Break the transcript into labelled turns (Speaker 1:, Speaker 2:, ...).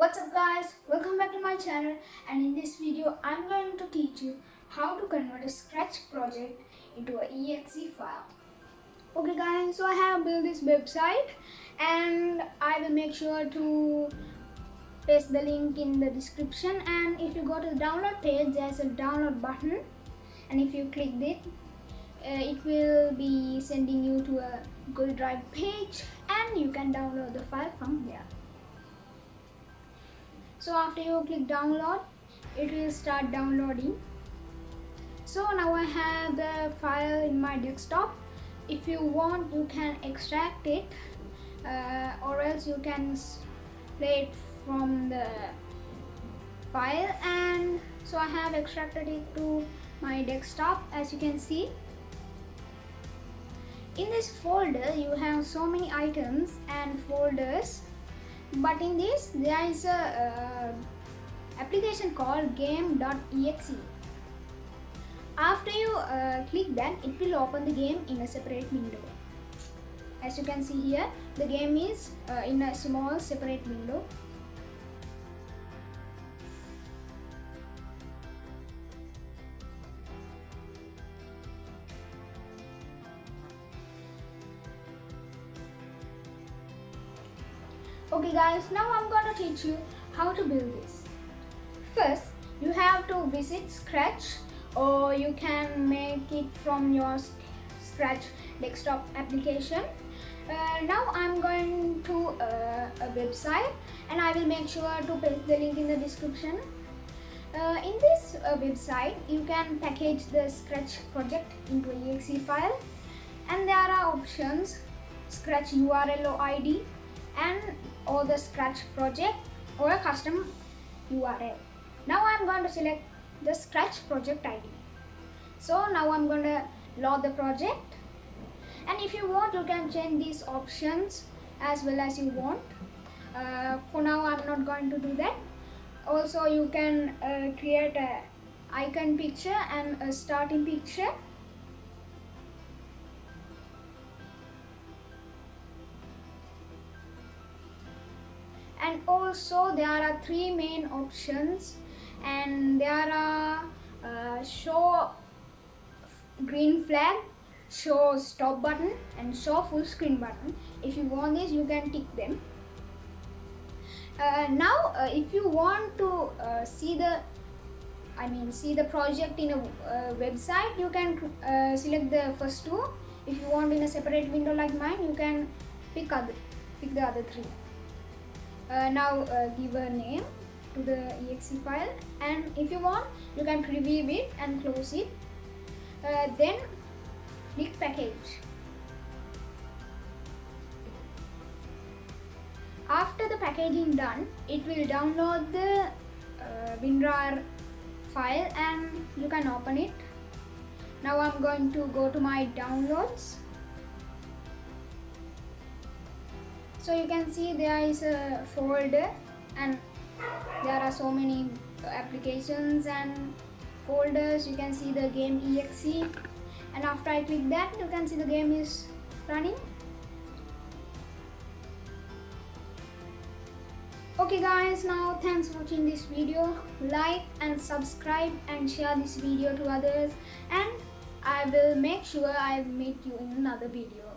Speaker 1: What's up guys, welcome back to my channel and in this video I'm going to teach you how to convert a scratch project into a exe file. Okay guys, so I have built this website and I will make sure to paste the link in the description and if you go to the download page there's a download button and if you click it uh, it will be sending you to a Google Drive page and you can download the file from there so after you click download it will start downloading. So now I have the file in my desktop. If you want you can extract it uh, or else you can play it from the file. And so I have extracted it to my desktop as you can see. In this folder you have so many items and folders but in this there is a uh, application called game.exe after you uh, click that it will open the game in a separate window. As you can see here the game is uh, in a small separate window Okay guys, now I'm gonna teach you how to build this. First, you have to visit Scratch or you can make it from your Scratch desktop application. Uh, now I'm going to uh, a website and I will make sure to paste the link in the description. Uh, in this uh, website, you can package the Scratch project into a exe file and there are options Scratch URL or ID and or the scratch project or a custom URL. Now I'm going to select the scratch project ID. So now I'm going to load the project and if you want you can change these options as well as you want. Uh, for now I'm not going to do that. Also you can uh, create a icon picture and a starting picture and also there are three main options. And there are uh, show green flag show stop button and show full screen button. If you want this you can tick them. Uh, now uh, if you want to uh, see the I mean see the project in a uh, website you can uh, select the first two. If you want in a separate window like mine you can pick other pick the other three uh, now uh, give a name to the exe file. And if you want you can preview it and close it. Uh, then click package. After the packaging done it will download the uh, WinRAR file and you can open it. Now I'm going to go to my downloads so you can see there is a folder and there are so many applications and folders. You can see the game exe and after I click that you can see the game is running. Okay guys now thanks for watching this video. Like and subscribe and share this video to others. And I will make sure I meet you in another video